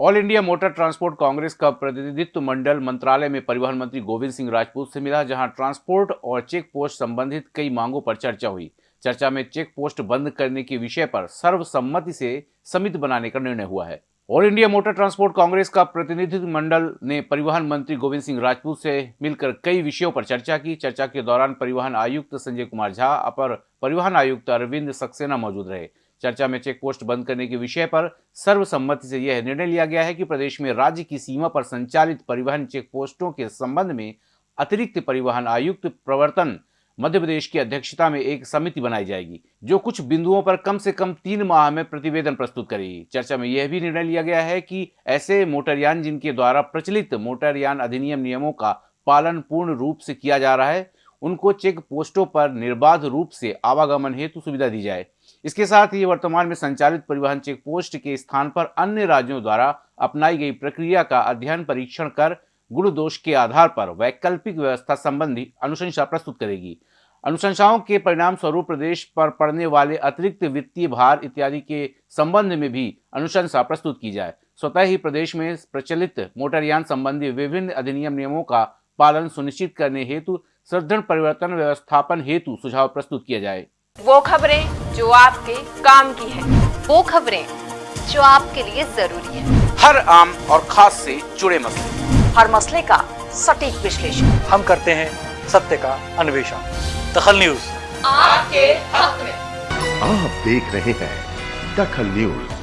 All India motor transport Congress का प्रतिनिधित्व मंडल मंत्रालय में परिवहन मंत्री गोविंद सिंह राजपूत से मिला, जहाँ ट्रांसपोर्ट और चेक पोस्ट संबंधित कई मांगों पर चर्चा हुई। चर्चा में चेक पोस्ट बंद करने के विषय पर सर्वसम्मति से समिति बनाने का निर्णय हुआ है। All India motor transport Congress का प्रतिनिधित्व मंडल ने परिवहन मंत्री गोविंद सिंह राजपूत से मिलकर कई विषयों पर चर्चा की। चर्चा के दौरान परिवहन आयुक्त संजय कुमार झा, अपर परिवहन आयुक्त अरविंद सक्सेना मौजूद रहे। चर्चा में चेक पोस्ट बंद करने के विषय पर सर्वसम्मति से यह निर्णय लिया गया है कि प्रदेश में राज्य की सीमा पर संचालित परिवहन चेक पोस्टों के संबंध में अतिरिक्त परिवहन आयुक्त प्रवर्तन मध्य प्रदेश की अध्यक्षता में एक समिति बनाई जाएगी, जो कुछ बिंदुओं पर कम से कम तीन माह में प्रतिवेदन प्रस्तुत करेगी। चर्चा में यह भी निर्णय लिया गया है कि ऐसे मोटरयान जिनके द्वारा प्रचलित मोटरयान अधिनियम नियमों का पालन पूर्ण रूप से किया जा रहा है उनको चेक पोस्टों पर निर्बाध रूप से आवागमन हेतु सुविधा दी जाए। इसके साथ ही वर्तमान में संचालित परिवहन चेक पोस्ट के स्थान पर अन्य राज्यों द्वारा अपनाई गई प्रक्रिया का अध्ययन परीक्षण कर गुण दोष के आधार पर वैकल्पिक व्यवस्था संबंधी अनुशंसा प्रस्तुत करेगी। अनुशंसाओं के परिणाम स्वरूप प्रदेश पर पड़ने वाले अतिरिक्त वित्तीय भार इत्यादि के संबंध में भी अनुशंसा प्रस्तुत की जाए। स्वतः ही प्रदेश में प्रचलित मोटरयान संबंधी विभिन्न अधिनियम नियमों का पालन सुनिश्चित करने हेतु सुदृढ़ परिवर्तन व्यवस्थापन हेतु सुझाव प्रस्तुत किया जाए। वो खबरें जो आपके काम की है। वो खबरें जो आपके लिए ज़रूरी है। हर आम और खास से जुड़े मसले। हर मसले का सटीक विश्लेषण। हम करते हैं सत्य का अन्वेषण। दखल न्यूज़। आपके हक में। आप देख रहे हैं दखल न्यूज़।